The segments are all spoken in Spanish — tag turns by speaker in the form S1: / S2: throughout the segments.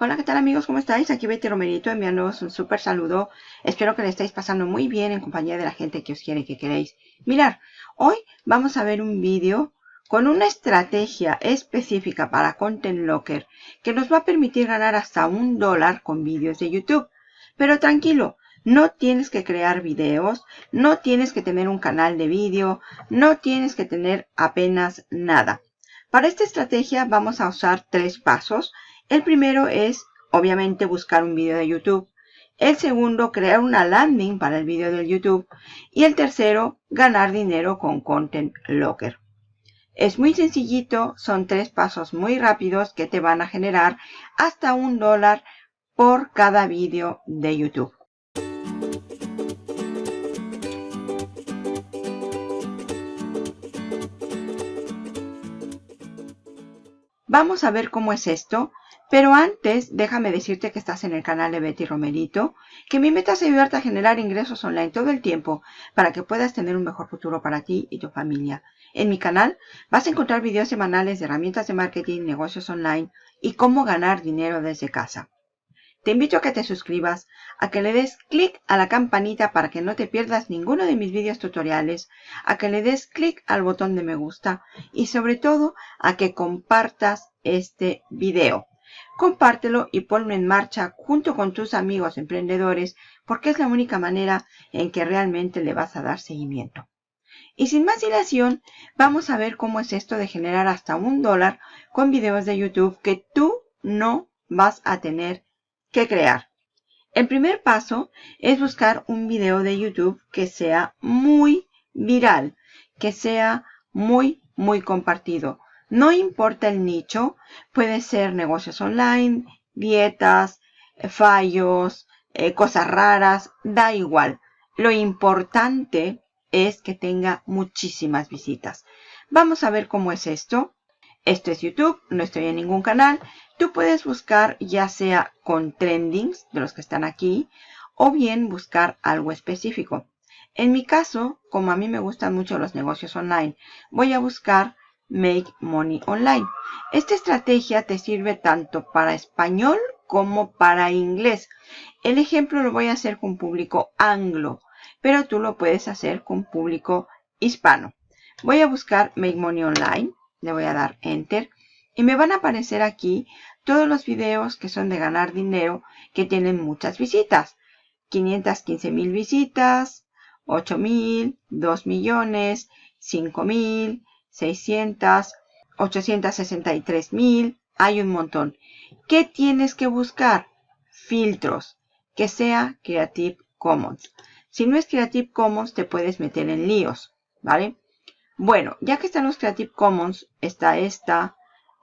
S1: Hola, ¿qué tal amigos? ¿Cómo estáis? Aquí Betty Romerito enviándoos un súper saludo. Espero que le estéis pasando muy bien en compañía de la gente que os quiere y que queréis. Mirar, hoy vamos a ver un vídeo con una estrategia específica para Content Locker que nos va a permitir ganar hasta un dólar con vídeos de YouTube. Pero tranquilo, no tienes que crear videos, no tienes que tener un canal de vídeo, no tienes que tener apenas nada. Para esta estrategia vamos a usar tres pasos el primero es, obviamente, buscar un vídeo de YouTube. El segundo, crear una landing para el vídeo de YouTube. Y el tercero, ganar dinero con Content Locker. Es muy sencillito, son tres pasos muy rápidos que te van a generar hasta un dólar por cada vídeo de YouTube. Vamos a ver cómo es esto. Pero antes, déjame decirte que estás en el canal de Betty Romerito, que mi meta es ayudarte a generar ingresos online todo el tiempo para que puedas tener un mejor futuro para ti y tu familia. En mi canal vas a encontrar videos semanales de herramientas de marketing, negocios online y cómo ganar dinero desde casa. Te invito a que te suscribas, a que le des clic a la campanita para que no te pierdas ninguno de mis vídeos tutoriales, a que le des clic al botón de me gusta y sobre todo a que compartas este video. Compártelo y ponlo en marcha junto con tus amigos emprendedores porque es la única manera en que realmente le vas a dar seguimiento. Y sin más dilación, vamos a ver cómo es esto de generar hasta un dólar con videos de YouTube que tú no vas a tener que crear. El primer paso es buscar un video de YouTube que sea muy viral, que sea muy, muy compartido. No importa el nicho, puede ser negocios online, dietas, fallos, eh, cosas raras, da igual. Lo importante es que tenga muchísimas visitas. Vamos a ver cómo es esto. Esto es YouTube, no estoy en ningún canal. Tú puedes buscar ya sea con trendings de los que están aquí o bien buscar algo específico. En mi caso, como a mí me gustan mucho los negocios online, voy a buscar Make Money Online. Esta estrategia te sirve tanto para español como para inglés. El ejemplo lo voy a hacer con público anglo, pero tú lo puedes hacer con público hispano. Voy a buscar Make Money Online, le voy a dar Enter y me van a aparecer aquí todos los videos que son de ganar dinero que tienen muchas visitas. 515 mil visitas, 8 mil, 2 millones, 5 mil, 600, 863 mil, hay un montón. ¿Qué tienes que buscar? Filtros, que sea Creative Commons. Si no es Creative Commons, te puedes meter en líos, ¿vale? Bueno, ya que están los Creative Commons, está esta,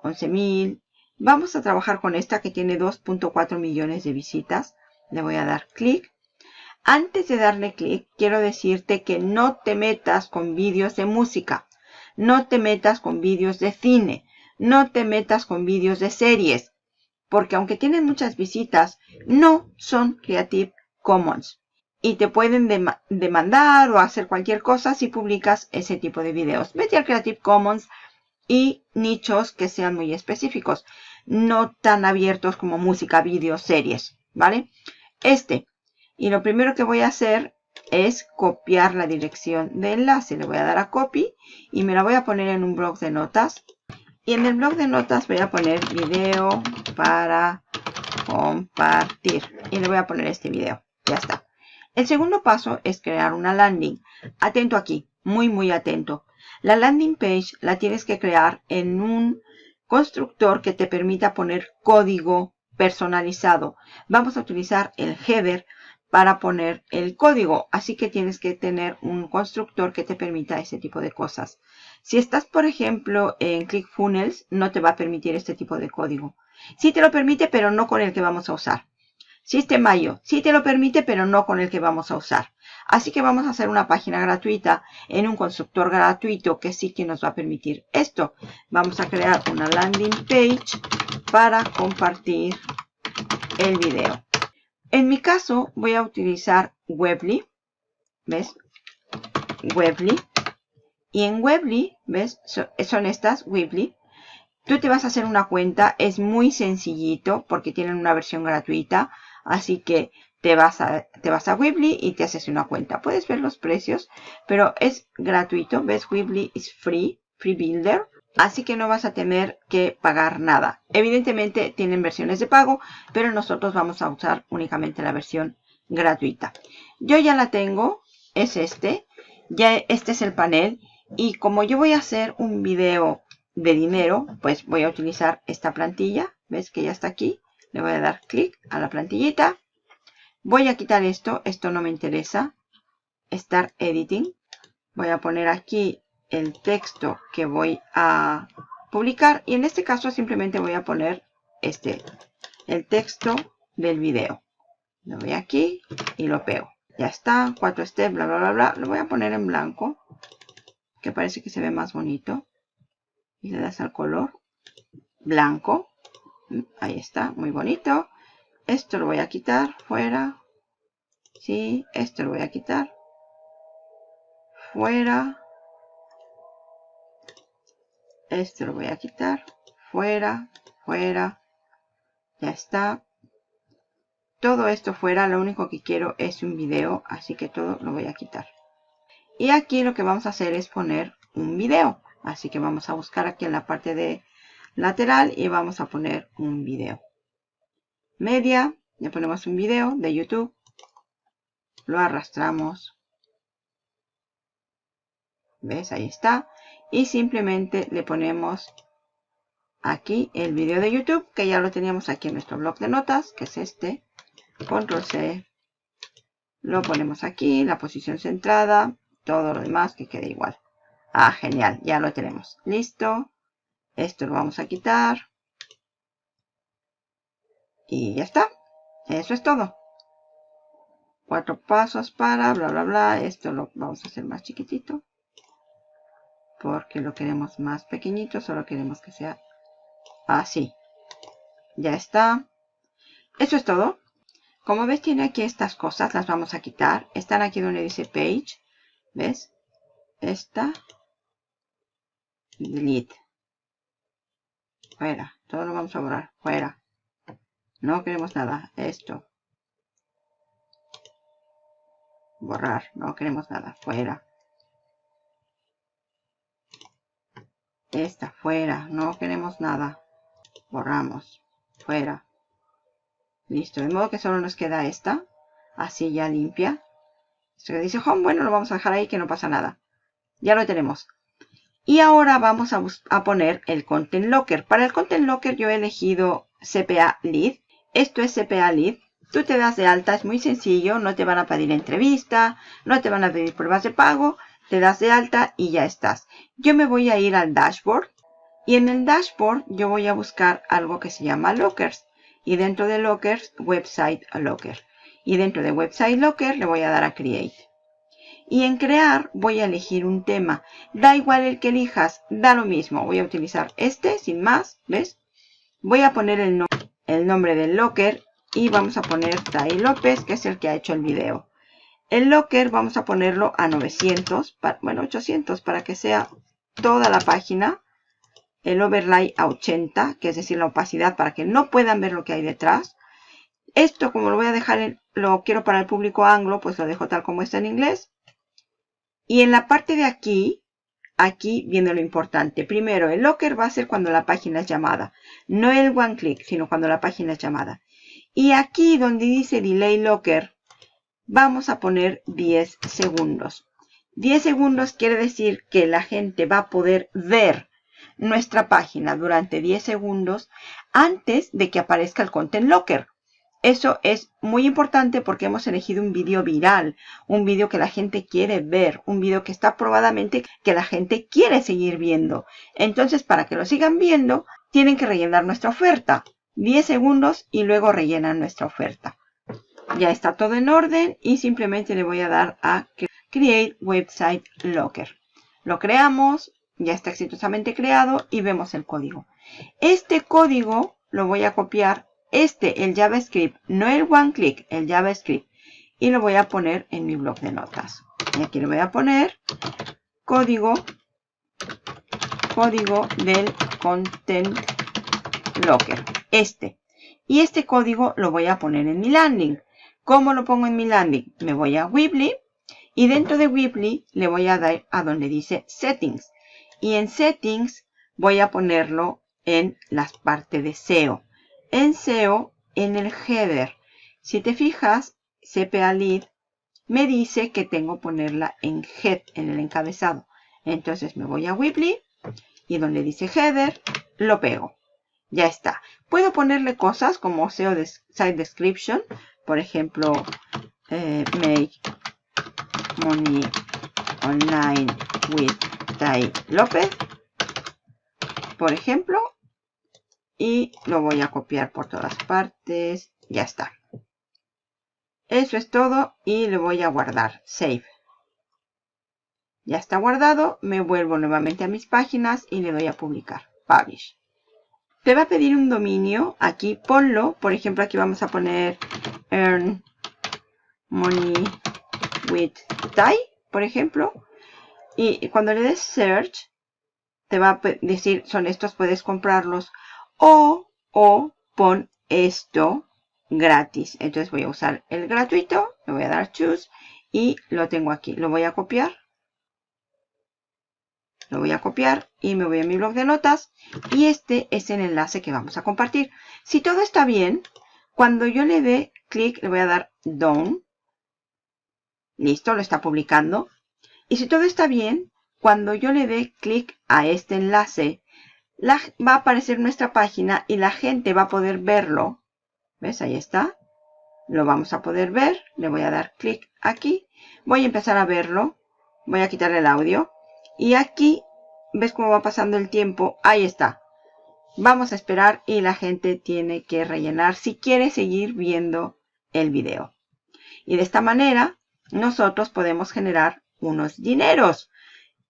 S1: 11.000. Vamos a trabajar con esta que tiene 2.4 millones de visitas. Le voy a dar clic. Antes de darle clic, quiero decirte que no te metas con vídeos de música. No te metas con vídeos de cine. No te metas con vídeos de series. Porque aunque tienen muchas visitas, no son Creative Commons. Y te pueden demandar o hacer cualquier cosa si publicas ese tipo de videos. Vete al Creative Commons y nichos que sean muy específicos. No tan abiertos como música, vídeos, series. ¿Vale? Este. Y lo primero que voy a hacer es copiar la dirección de enlace. Le voy a dar a copy y me la voy a poner en un blog de notas. Y en el blog de notas voy a poner video para compartir. Y le voy a poner este video. Ya está. El segundo paso es crear una landing. Atento aquí, muy muy atento. La landing page la tienes que crear en un constructor que te permita poner código personalizado. Vamos a utilizar el header para poner el código. Así que tienes que tener un constructor que te permita ese tipo de cosas. Si estás, por ejemplo, en ClickFunnels, no te va a permitir este tipo de código. Sí te lo permite, pero no con el que vamos a usar. Mayo, sí te lo permite, pero no con el que vamos a usar. Así que vamos a hacer una página gratuita en un constructor gratuito que sí que nos va a permitir esto. Vamos a crear una landing page para compartir el video. En mi caso voy a utilizar Webly. ¿Ves? Webly. Y en Webly, ¿ves? Son estas, Webly. Tú te vas a hacer una cuenta, es muy sencillito porque tienen una versión gratuita, así que te vas a, te vas a Weebly y te haces una cuenta. Puedes ver los precios, pero es gratuito. ¿Ves? Weebly es free, free builder. Así que no vas a tener que pagar nada. Evidentemente tienen versiones de pago, pero nosotros vamos a usar únicamente la versión gratuita. Yo ya la tengo, es este. Ya este es el panel. Y como yo voy a hacer un video de dinero, pues voy a utilizar esta plantilla. ¿Ves que ya está aquí? Le voy a dar clic a la plantillita. Voy a quitar esto. Esto no me interesa. Start Editing. Voy a poner aquí el texto que voy a publicar. Y en este caso simplemente voy a poner este, el texto del video. Lo voy aquí y lo pego. Ya está, cuatro steps, bla, bla, bla, bla. Lo voy a poner en blanco, que parece que se ve más bonito. Y le das al color blanco. Ahí está, muy bonito. Esto lo voy a quitar, fuera. Sí, esto lo voy a quitar. Fuera. Esto lo voy a quitar. Fuera, fuera. Ya está. Todo esto fuera, lo único que quiero es un video, así que todo lo voy a quitar. Y aquí lo que vamos a hacer es poner un video. Así que vamos a buscar aquí en la parte de lateral y vamos a poner un video. Media, ya ponemos un video de YouTube. Lo arrastramos. ¿Ves? Ahí está y simplemente le ponemos aquí el vídeo de YouTube que ya lo teníamos aquí en nuestro blog de notas que es este. Control C. Lo ponemos aquí la posición centrada todo lo demás que quede igual. Ah genial ya lo tenemos. Listo. Esto lo vamos a quitar. Y ya está. Eso es todo. Cuatro pasos para bla bla bla. Esto lo vamos a hacer más chiquitito porque lo queremos más pequeñito, solo queremos que sea así. Ya está. Eso es todo. Como ves, tiene aquí estas cosas, las vamos a quitar. Están aquí donde dice Page. ¿Ves? Esta. Delete. Fuera. Todo lo vamos a borrar. Fuera. No queremos nada. Esto. Borrar. No queremos nada. Fuera. Esta, fuera. No queremos nada. Borramos. Fuera. Listo. De modo que solo nos queda esta. Así ya limpia. Esto que dice home, bueno, lo vamos a dejar ahí que no pasa nada. Ya lo tenemos. Y ahora vamos a, a, poner el Content Locker. Para el Content Locker yo he elegido CPA Lead. Esto es CPA Lead. Tú te das de alta, es muy sencillo. No te van a pedir entrevista, no te van a pedir pruebas de pago te das de alta y ya estás. Yo me voy a ir al dashboard y en el dashboard yo voy a buscar algo que se llama lockers y dentro de lockers website locker. Y dentro de website locker le voy a dar a create. Y en crear voy a elegir un tema. Da igual el que elijas da lo mismo. Voy a utilizar este sin más ves voy a poner el, nombre del locker y vamos a poner Tai López que es el que ha hecho el video el locker vamos a ponerlo a 900, bueno 800 para que sea toda la página. El overlay a 80, que es decir la opacidad para que no puedan ver lo que hay detrás. Esto como lo voy a dejar, en, lo quiero para el público anglo, pues lo dejo tal como está en inglés. Y en la parte de aquí, aquí viene lo importante. Primero, el locker va a ser cuando la página es llamada. No el one click, sino cuando la página es llamada. Y aquí donde dice delay locker, vamos a poner 10 segundos. 10 segundos quiere decir que la gente va a poder ver nuestra página durante 10 segundos antes de que aparezca el Content Locker. Eso es muy importante porque hemos elegido un vídeo viral, un vídeo que la gente quiere ver, un vídeo que está probadamente que la gente quiere seguir viendo. Entonces, para que lo sigan viendo, tienen que rellenar nuestra oferta. 10 segundos y luego rellenan nuestra oferta. Ya está todo en orden y simplemente le voy a dar a Create Website Locker. Lo creamos, ya está exitosamente creado y vemos el código. Este código lo voy a copiar, este, el JavaScript, no el OneClick, el JavaScript. Y lo voy a poner en mi blog de notas. Y aquí le voy a poner código, código del content locker. Este. Y este código lo voy a poner en mi landing. ¿Cómo lo pongo en mi landing? Me voy a Weebly y dentro de Weebly le voy a dar a donde dice Settings. Y en Settings voy a ponerlo en las partes de SEO. En SEO, en el header. Si te fijas, CPA Lead me dice que tengo ponerla en Head, en el encabezado. Entonces me voy a Weebly y donde dice Header, lo pego. Ya está. Puedo ponerle cosas como SEO Site Description. Por ejemplo, eh, Make Money Online with Tai López. Por ejemplo. Y lo voy a copiar por todas partes. Ya está. Eso es todo y le voy a guardar. Save. Ya está guardado. Me vuelvo nuevamente a mis páginas y le doy a publicar. Publish. Te va a pedir un dominio. Aquí ponlo. Por ejemplo, aquí vamos a poner Earn Money with Tai, por ejemplo. Y cuando le des Search, te va a decir, son estos, puedes comprarlos. O, o pon esto gratis. Entonces voy a usar el gratuito, le voy a dar choose y lo tengo aquí. Lo voy a copiar. Lo voy a copiar y me voy a mi blog de notas. Y este es el enlace que vamos a compartir. Si todo está bien, cuando yo le dé clic, le voy a dar Done. Listo, lo está publicando. Y si todo está bien, cuando yo le dé clic a este enlace, va a aparecer nuestra página y la gente va a poder verlo ¿Ves? Ahí está. Lo vamos a poder ver. Le voy a dar clic aquí. Voy a empezar a verlo. Voy a quitarle el audio. Y aquí, ¿ves cómo va pasando el tiempo? Ahí está. Vamos a esperar y la gente tiene que rellenar si quiere seguir viendo el video. Y de esta manera, nosotros podemos generar unos dineros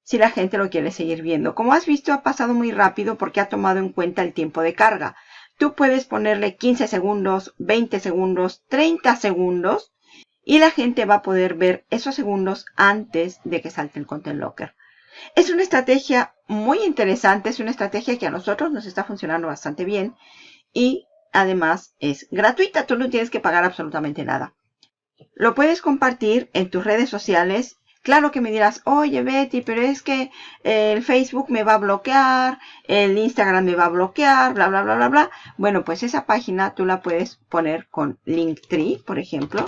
S1: si la gente lo quiere seguir viendo. Como has visto, ha pasado muy rápido porque ha tomado en cuenta el tiempo de carga. Tú puedes ponerle 15 segundos, 20 segundos, 30 segundos y la gente va a poder ver esos segundos antes de que salte el Content Locker. Es una estrategia muy interesante, es una estrategia que a nosotros nos está funcionando bastante bien y además es gratuita, tú no tienes que pagar absolutamente nada. Lo puedes compartir en tus redes sociales Claro que me dirás, oye Betty, pero es que el Facebook me va a bloquear, el Instagram me va a bloquear, bla, bla, bla, bla, bla. Bueno, pues esa página tú la puedes poner con Linktree, por ejemplo.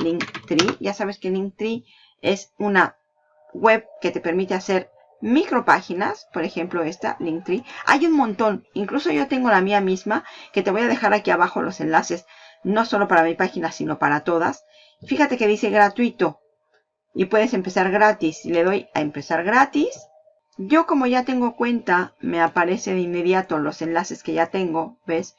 S1: Linktree, ya sabes que Linktree es una web que te permite hacer micropáginas, por ejemplo esta, Linktree. Hay un montón, incluso yo tengo la mía misma, que te voy a dejar aquí abajo los enlaces, no solo para mi página, sino para todas. Fíjate que dice gratuito, y puedes empezar gratis. Le doy a empezar gratis. Yo como ya tengo cuenta, me aparece de inmediato los enlaces que ya tengo, ¿ves?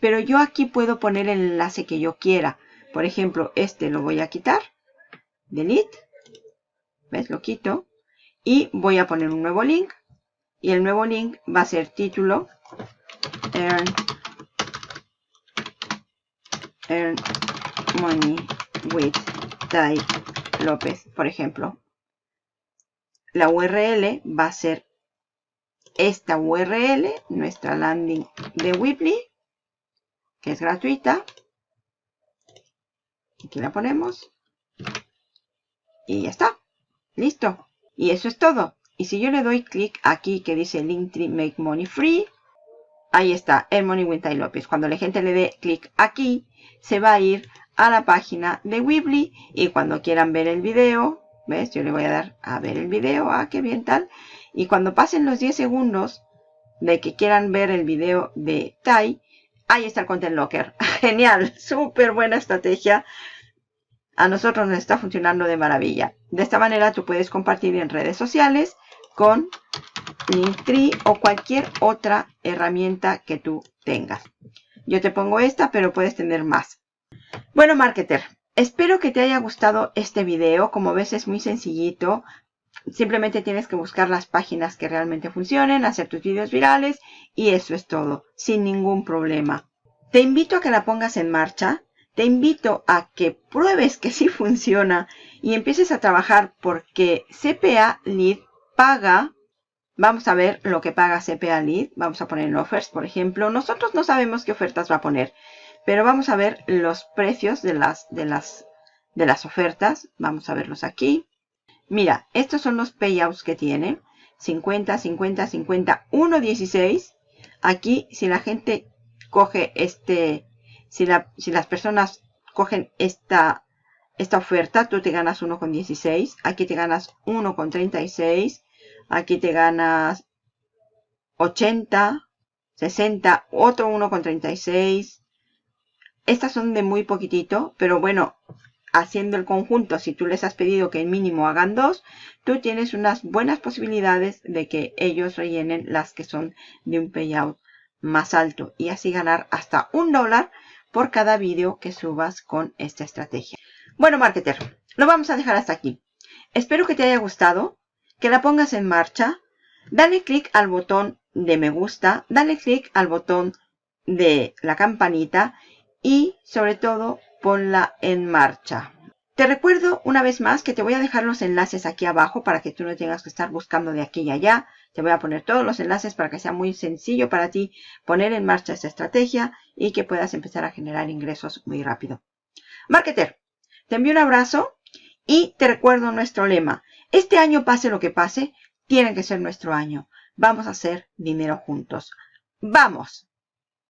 S1: Pero yo aquí puedo poner el enlace que yo quiera. Por ejemplo, este lo voy a quitar. Delete. ¿Ves? Lo quito. Y voy a poner un nuevo link. Y el nuevo link va a ser título. Earn, earn money with type López, por ejemplo. La URL va a ser esta URL, nuestra landing de Weebly, que es gratuita. Aquí la ponemos. Y ya está. Listo. Y eso es todo. Y si yo le doy clic aquí que dice Linktree Make Money Free, ahí está, el Money Winter López. Cuando la gente le dé clic aquí, se va a ir a la página de Weebly y cuando quieran ver el video, ¿ves? Yo le voy a dar a ver el video, ah, qué bien tal. Y cuando pasen los 10 segundos de que quieran ver el video de Tai, ahí está el Content Locker. Genial, súper buena estrategia. A nosotros nos está funcionando de maravilla. De esta manera tú puedes compartir en redes sociales con Linktree o cualquier otra herramienta que tú tengas. Yo te pongo esta, pero puedes tener más. Bueno, marketer, espero que te haya gustado este video. Como ves es muy sencillito. Simplemente tienes que buscar las páginas que realmente funcionen, hacer tus videos virales y eso es todo, sin ningún problema. Te invito a que la pongas en marcha. Te invito a que pruebes que sí funciona y empieces a trabajar porque CPA Lead paga Vamos a ver lo que paga CPA Lead. Vamos a poner en offers, por ejemplo. Nosotros no sabemos qué ofertas va a poner, pero vamos a ver los precios de las, de las, de las ofertas. Vamos a verlos aquí. Mira, estos son los payouts que tiene. 50, 50, 50, 1, 16. Aquí, si la gente coge este, si, si las personas cogen esta, esta oferta, tú te ganas 1,16. Aquí te ganas 1,36. Aquí te ganas 80, 60, otro 1,36. Estas son de muy poquitito, pero bueno, haciendo el conjunto, si tú les has pedido que el mínimo hagan dos, tú tienes unas buenas posibilidades de que ellos rellenen las que son de un payout más alto y así ganar hasta un dólar por cada vídeo que subas con esta estrategia. Bueno, marketer, lo vamos a dejar hasta aquí. Espero que te haya gustado, que la pongas en marcha. Dale clic al botón de me gusta, dale clic al botón de la campanita y sobre todo ponla en marcha. Te recuerdo una vez más que te voy a dejar los enlaces aquí abajo para que tú no tengas que estar buscando de aquí y allá. Te voy a poner todos los enlaces para que sea muy sencillo para ti poner en marcha esta estrategia y que puedas empezar a generar ingresos muy rápido. Marketer, te envío un abrazo y te recuerdo nuestro lema. Este año pase lo que pase, tiene que ser nuestro año. Vamos a hacer dinero juntos. ¡Vamos!